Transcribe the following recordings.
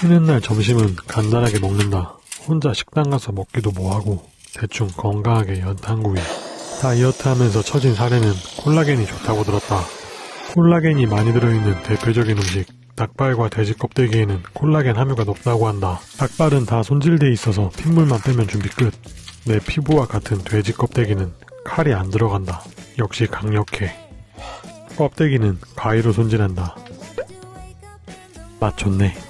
쉬는 날 점심은 간단하게 먹는다. 혼자 식당 가서 먹기도 뭐하고 대충 건강하게 연탄구이. 다이어트 하면서 처진 살에는 콜라겐이 좋다고 들었다. 콜라겐이 많이 들어있는 대표적인 음식 닭발과 돼지 껍데기에는 콜라겐 함유가 높다고 한다. 닭발은 다 손질돼 있어서 핏물만 빼면 준비 끝. 내 피부와 같은 돼지 껍데기는 칼이 안 들어간다. 역시 강력해. 껍데기는 가위로 손질한다. 맛 좋네.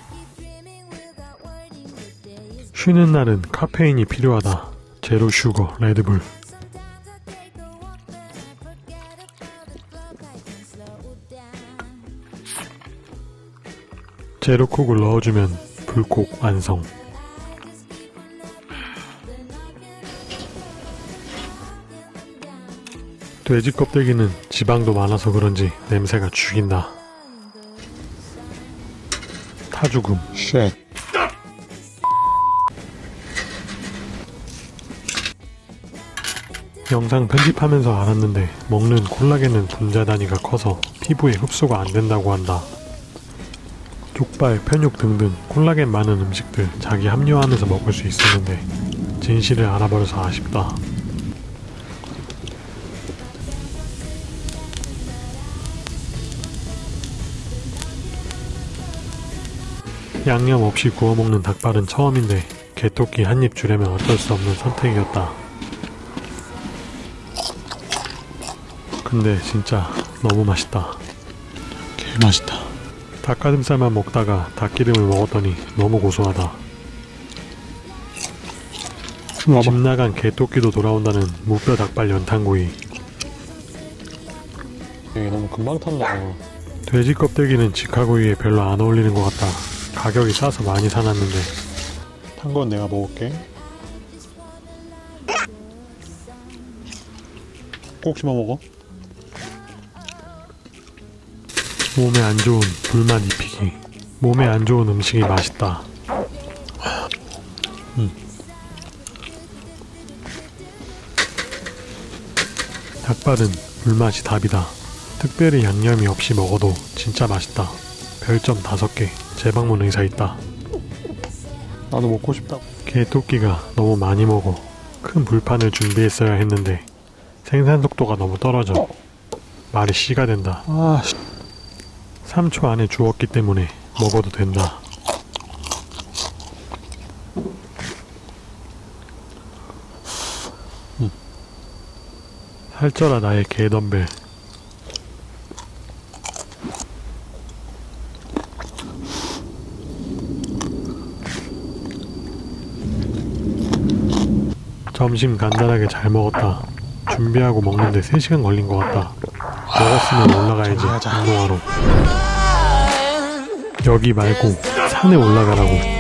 쉬는 날은 카페인이 필요하다. 제로 슈거 레드불. 제로콕을 넣어주면 불콕 완성. 돼지 껍데기는 지방도 많아서 그런지 냄새가 죽인다. 타죽음. shit. 영상 편집하면서 알았는데 먹는 콜라겐은 분자 단위가 커서 피부에 흡수가 안 된다고 한다. 족발, 편육 등등 콜라겐 많은 음식들 자기 합리화하면서 먹을 수 있었는데 진실을 알아버려서 아쉽다. 양념 없이 구워 먹는 닭발은 처음인데 개토끼 한입 주려면 어쩔 수 없는 선택이었다. 근데 진짜 너무 맛있다. 개 맛있다. 닭가슴살만 먹다가 닭기름을 먹었더니 너무 고소하다. 집 나간 개토끼도 돌아온다는 무뼈 닭발 연탄구이. 이게 너무 금방 탄다. 돼지 껍데기는 직화구이에 별로 안 어울리는 것 같다. 가격이 싸서 많이 사놨는데 탄 건 내가 먹을게. 꼭 씹어 먹어. 몸에 안 좋은 불맛 입히기. 몸에 안 좋은 음식이 맛있다. 음. 닭발은 불맛이 답이다. 특별히 양념이 없이 먹어도 진짜 맛있다. 별점 5개. 재방문 의사 있다. 나도 먹고 싶다. 개토끼가 너무 많이 먹어. 큰 불판을 준비했어야 했는데 생산 속도가 너무 떨어져. 말이 씨가 된다. 아, 씨. 3초 안에 주웠기 때문에 먹어도 된다. 살쪄라 나의 개덤벨. 점심 간단하게 잘 먹었다. 준비하고 먹는데 3시간 걸린 것 같다. 먹었으면 올라가야지. 운동하러. 여기 말고 산에 올라가라고.